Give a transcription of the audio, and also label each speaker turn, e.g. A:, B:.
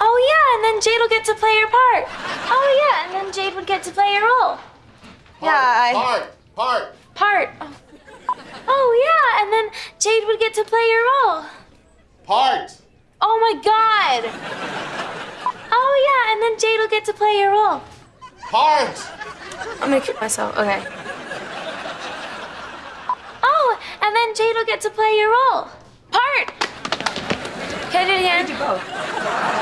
A: Oh yeah, and then Jade will get to play your part. Oh yeah, and then Jade would get to play your role. Yeah, I
B: Part, part.
A: part. Oh. oh yeah, and then Jade would get to play your role.
B: Part.
A: Oh my god. Oh yeah, and then Jade will get to play your role.
B: Part.
A: I'm gonna kill myself. Okay. Oh, and then Jade will get to play your role. Part. Can I do it again?
C: Do both.